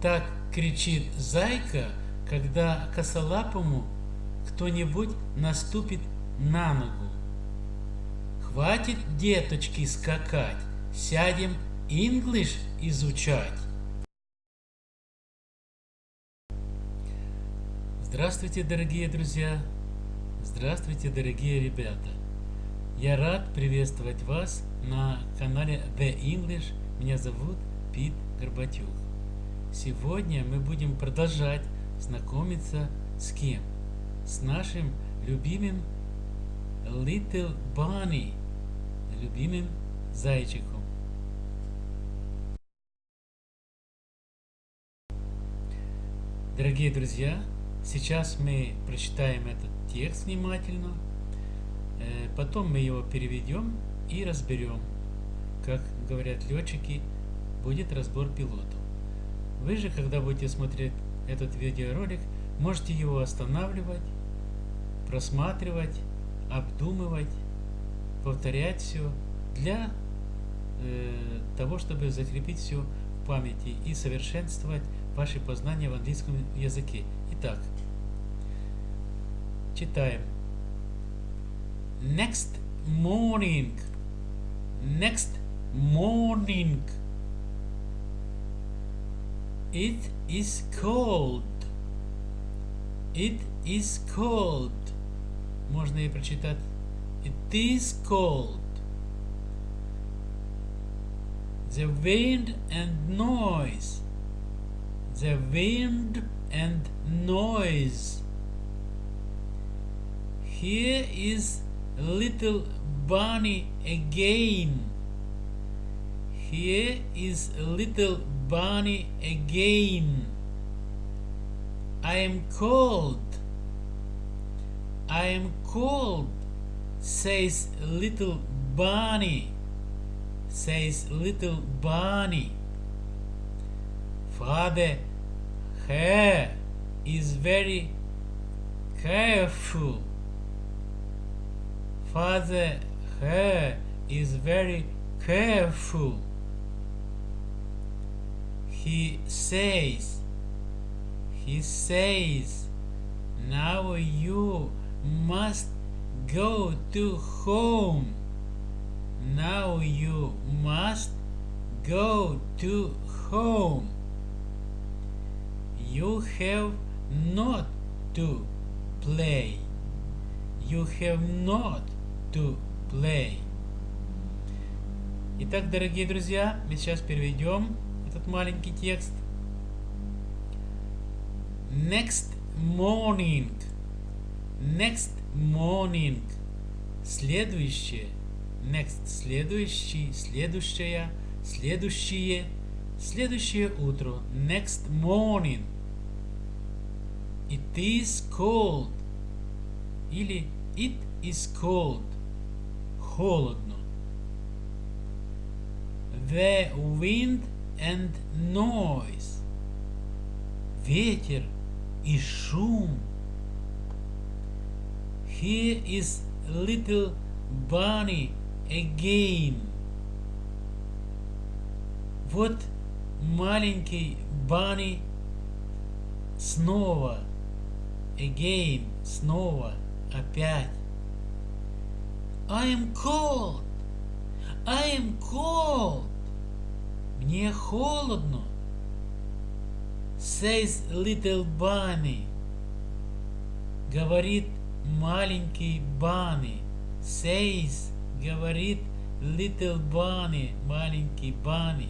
Так кричит зайка, когда косолапому кто-нибудь наступит на ногу. Хватит, деточки, скакать, сядем English изучать. Здравствуйте, дорогие друзья! Здравствуйте, дорогие ребята! Я рад приветствовать вас на канале The English. Меня зовут Пит Горбатюк. Сегодня мы будем продолжать знакомиться с кем? С нашим любимым Little Bunny, любимым зайчиком. Дорогие друзья, сейчас мы прочитаем этот текст внимательно, э, потом мы его переведем и разберем. Как говорят летчики, будет разбор пилотов. Вы же, когда будете смотреть этот видеоролик, можете его останавливать, просматривать, обдумывать, повторять все для э, того, чтобы закрепить все в памяти и совершенствовать ваши познания в английском языке. Итак, читаем. Next morning. Next morning. It is cold. It is cold. Можно и прочитать. It is cold. The wind and noise. The wind and noise. Here is little bunny again. Here is little bunny again. I am cold. I am cold, says little bunny. Says little bunny. Father Hare is very careful. Father Hare is very careful he says, he says, now you must go to home. Now you must go to home. You have not to play. You have not to play. Итак, дорогие друзья, мы сейчас переведем этот маленький текст. Next morning. Next morning. Следующее. Next. Следующий. Следующая. Следующее. Следующее утро. Next morning. It is cold. Или it is cold. Холодно. The wind and noise. Ветер и шум. Here is little bunny again. Вот маленький Банни снова. Again, снова, опять. I am cold. I am cold. Мне холодно. Says little bunny. Говорит маленький Банни. Says говорит little bunny, маленький Банни.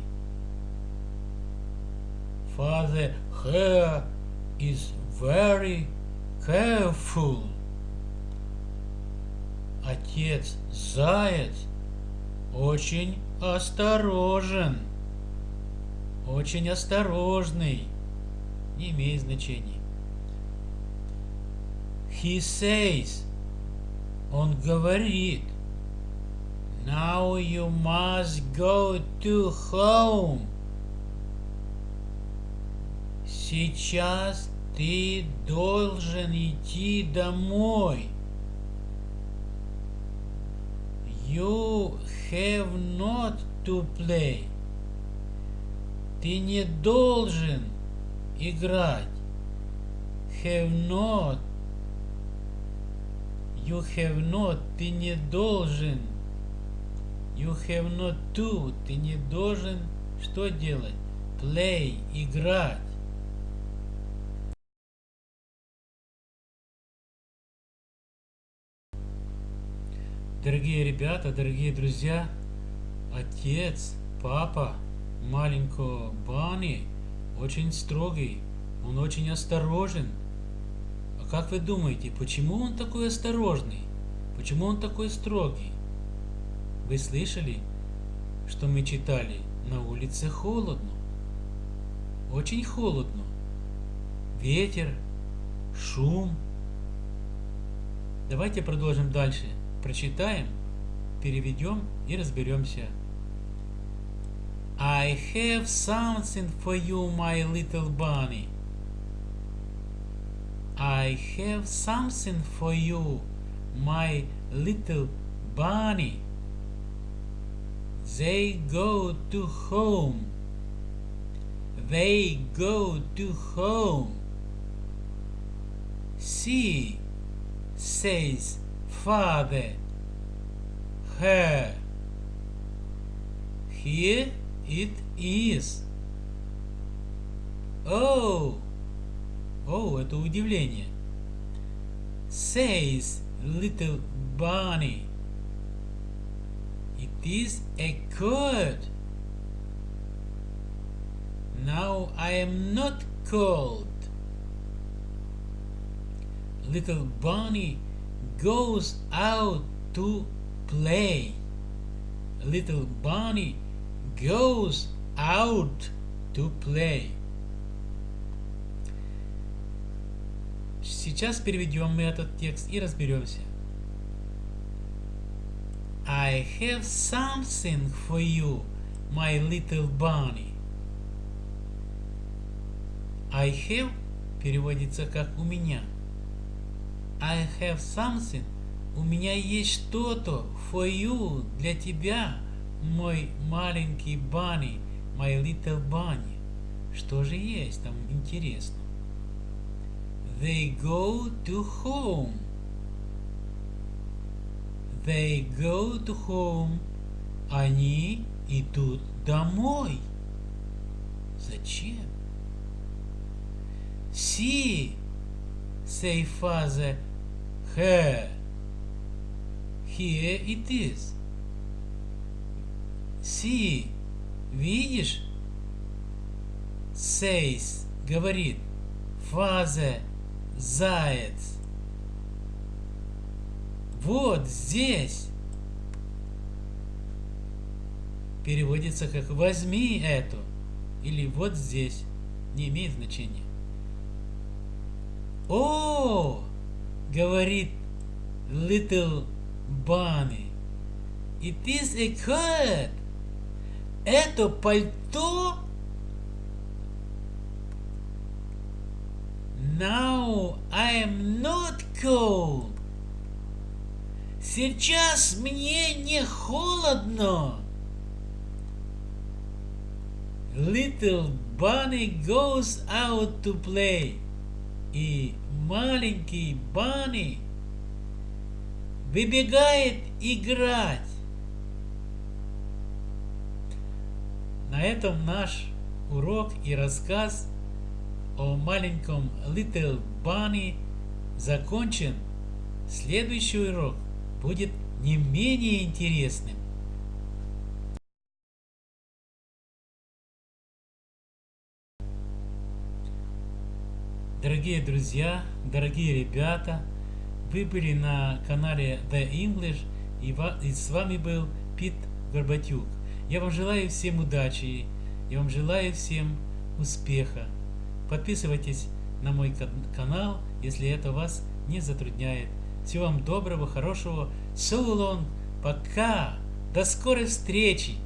Father Hare is very careful. Отец Заяц очень осторожен очень осторожный, не имеет значения. He says, он говорит, Now you must go to home. Сейчас ты должен идти домой. You have not to play. Ты не должен играть. Have not. You have not. Ты не должен. You have not to. Ты не должен что делать? Play. Играть. Дорогие ребята, дорогие друзья, отец, папа маленького Бани очень строгий, он очень осторожен. А как вы думаете, почему он такой осторожный? Почему он такой строгий? Вы слышали, что мы читали? На улице холодно. Очень холодно. Ветер, шум. Давайте продолжим дальше прочитаем, переведем и разберемся. I have something for you, my little bunny. I have something for you, my little bunny. They go to home. They go to home. See, says father, her. Here it is. Oh, oh, это удивление. Says little bunny. It is a cold. Now I am not cold. Little bunny goes out to play. Little bunny goes out to play. Сейчас переведем мы этот текст и разберемся. I have something for you, my little bunny. I have переводится как у меня. I have something. У меня есть что-то for you, для тебя, мой маленький bunny, my little bunny. Что же есть там интересно? They go to home. They go to home. Они идут домой. Зачем? See, say father, her. Here it is. See, видишь? Says, говорит. Father, заяц. Вот здесь. Переводится как «возьми эту» или «вот здесь». Не имеет значения. О, говорит Little Bunny. It is a coat. Это пальто? Now I am not cold. Сейчас мне не холодно. Little bunny goes out to play. И маленький Банни выбегает играть. На этом наш урок и рассказ о маленьком Little Bunny закончен. Следующий урок будет не менее интересным. Дорогие друзья, дорогие ребята, вы были на канале The English и с вами был Пит Горбатюк. Я вам желаю всем удачи, я вам желаю всем успеха. Подписывайтесь на мой канал, если это вас не затрудняет. Всего вам доброго, хорошего. Long. Пока. До скорой встречи.